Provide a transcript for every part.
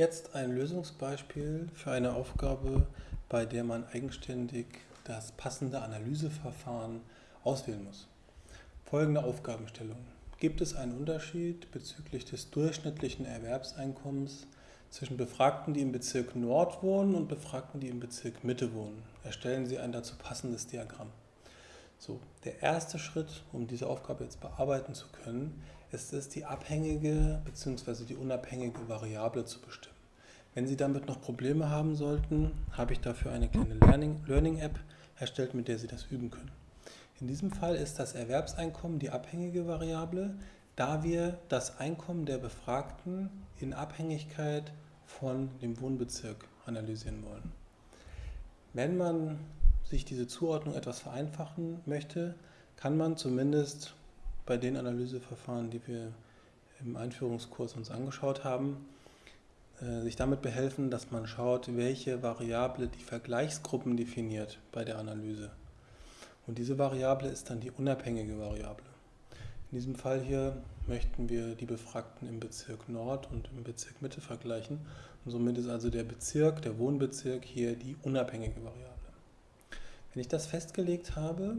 Jetzt ein Lösungsbeispiel für eine Aufgabe, bei der man eigenständig das passende Analyseverfahren auswählen muss. Folgende Aufgabenstellung. Gibt es einen Unterschied bezüglich des durchschnittlichen Erwerbseinkommens zwischen Befragten, die im Bezirk Nord wohnen und Befragten, die im Bezirk Mitte wohnen? Erstellen Sie ein dazu passendes Diagramm. So, der erste Schritt, um diese Aufgabe jetzt bearbeiten zu können, ist es, die abhängige bzw. die unabhängige Variable zu bestimmen. Wenn Sie damit noch Probleme haben sollten, habe ich dafür eine kleine Learning-App Learning erstellt, mit der Sie das üben können. In diesem Fall ist das Erwerbseinkommen die abhängige Variable, da wir das Einkommen der Befragten in Abhängigkeit von dem Wohnbezirk analysieren wollen. Wenn man sich diese Zuordnung etwas vereinfachen möchte, kann man zumindest bei den Analyseverfahren, die wir im Einführungskurs uns angeschaut haben, sich damit behelfen, dass man schaut, welche Variable die Vergleichsgruppen definiert bei der Analyse. Und diese Variable ist dann die unabhängige Variable. In diesem Fall hier möchten wir die Befragten im Bezirk Nord und im Bezirk Mitte vergleichen. Und somit ist also der Bezirk, der Wohnbezirk hier die unabhängige Variable. Wenn ich das festgelegt habe,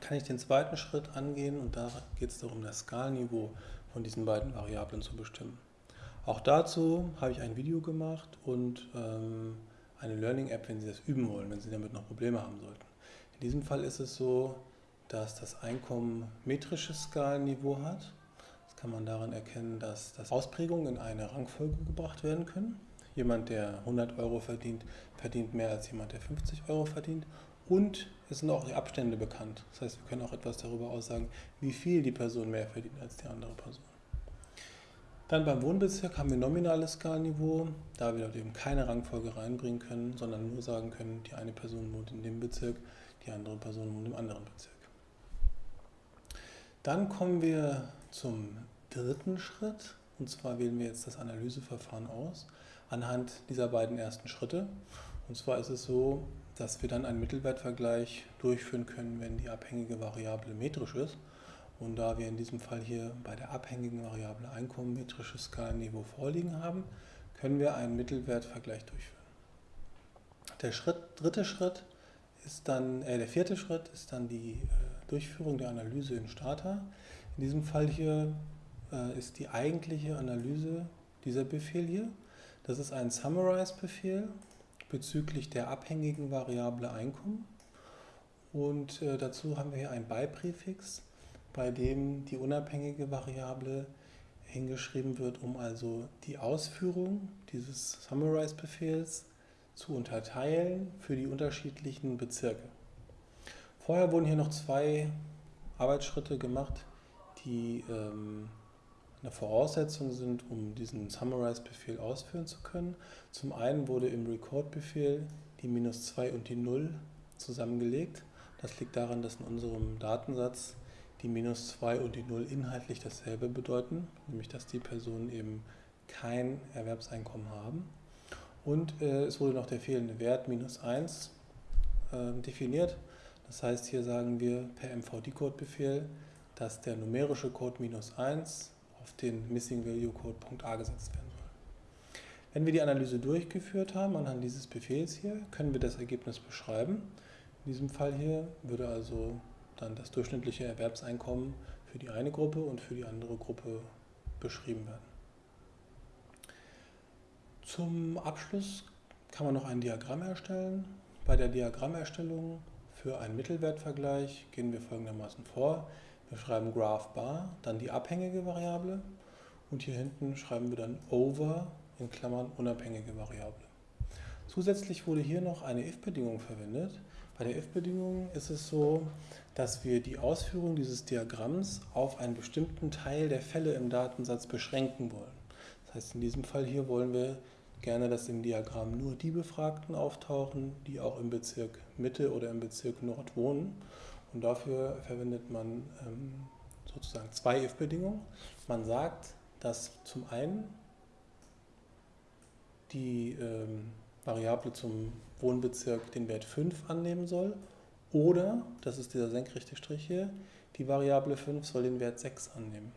kann ich den zweiten Schritt angehen und da geht es darum, das Skalniveau von diesen beiden Variablen zu bestimmen. Auch dazu habe ich ein Video gemacht und ähm, eine Learning-App, wenn Sie das üben wollen, wenn Sie damit noch Probleme haben sollten. In diesem Fall ist es so, dass das Einkommen metrisches Skalenniveau hat. Das kann man daran erkennen, dass das Ausprägungen in eine Rangfolge gebracht werden können. Jemand, der 100 Euro verdient, verdient mehr als jemand, der 50 Euro verdient. Und es sind auch die Abstände bekannt. Das heißt, wir können auch etwas darüber aussagen, wie viel die Person mehr verdient als die andere Person. Dann beim Wohnbezirk haben wir nominales Skalenniveau, da wir dort eben keine Rangfolge reinbringen können, sondern nur sagen können, die eine Person wohnt in dem Bezirk, die andere Person wohnt im anderen Bezirk. Dann kommen wir zum dritten Schritt, und zwar wählen wir jetzt das Analyseverfahren aus anhand dieser beiden ersten Schritte. Und zwar ist es so, dass wir dann einen Mittelwertvergleich durchführen können, wenn die abhängige Variable metrisch ist. Und da wir in diesem Fall hier bei der abhängigen Variable Einkommen metrisches Skalenniveau vorliegen haben, können wir einen Mittelwertvergleich durchführen. Der Schritt, dritte Schritt ist dann, äh, der vierte Schritt ist dann die äh, Durchführung der Analyse in Stata. In diesem Fall hier äh, ist die eigentliche Analyse dieser Befehl hier. Das ist ein Summarize-Befehl bezüglich der abhängigen Variable Einkommen. Und äh, dazu haben wir hier ein Beipräfix, bei dem die unabhängige Variable hingeschrieben wird, um also die Ausführung dieses Summarize-Befehls zu unterteilen für die unterschiedlichen Bezirke. Vorher wurden hier noch zwei Arbeitsschritte gemacht, die ähm, eine Voraussetzung sind, um diesen Summarize-Befehl ausführen zu können. Zum einen wurde im Record-Befehl die minus 2 und die 0 zusammengelegt. Das liegt daran, dass in unserem Datensatz die minus 2 und die 0 inhaltlich dasselbe bedeuten, nämlich dass die Personen eben kein Erwerbseinkommen haben. Und äh, es wurde noch der fehlende Wert minus 1 äh, definiert. Das heißt, hier sagen wir per mvdcode-Befehl, dass der numerische Code minus 1 auf den Missing Value Code .a gesetzt werden soll. Wenn wir die Analyse durchgeführt haben anhand dieses Befehls hier, können wir das Ergebnis beschreiben. In diesem Fall hier würde also dann das durchschnittliche Erwerbseinkommen für die eine Gruppe und für die andere Gruppe beschrieben werden. Zum Abschluss kann man noch ein Diagramm erstellen. Bei der Diagrammerstellung für einen Mittelwertvergleich gehen wir folgendermaßen vor. Wir schreiben Graph bar, dann die abhängige Variable und hier hinten schreiben wir dann over in Klammern unabhängige Variable. Zusätzlich wurde hier noch eine if-Bedingung verwendet. Bei der if-Bedingung ist es so, dass wir die Ausführung dieses Diagramms auf einen bestimmten Teil der Fälle im Datensatz beschränken wollen. Das heißt, in diesem Fall hier wollen wir gerne, dass im Diagramm nur die Befragten auftauchen, die auch im Bezirk Mitte oder im Bezirk Nord wohnen. Und dafür verwendet man ähm, sozusagen zwei if-Bedingungen. Man sagt, dass zum einen die ähm, Variable zum Wohnbezirk den Wert 5 annehmen soll oder, das ist dieser senkrechte Strich hier, die Variable 5 soll den Wert 6 annehmen.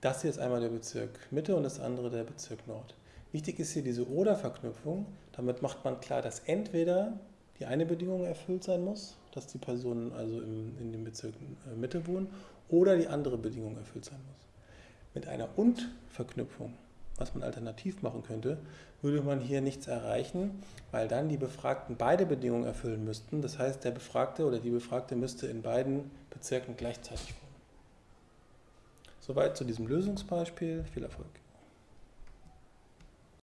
Das hier ist einmal der Bezirk Mitte und das andere der Bezirk Nord. Wichtig ist hier diese Oder-Verknüpfung. Damit macht man klar, dass entweder die eine Bedingung erfüllt sein muss, dass die Personen also im, in dem Bezirk äh, Mitte wohnen, oder die andere Bedingung erfüllt sein muss. Mit einer Und-Verknüpfung, was man alternativ machen könnte, würde man hier nichts erreichen, weil dann die Befragten beide Bedingungen erfüllen müssten. Das heißt, der Befragte oder die Befragte müsste in beiden Bezirken gleichzeitig wohnen. Soweit zu diesem Lösungsbeispiel. Viel Erfolg.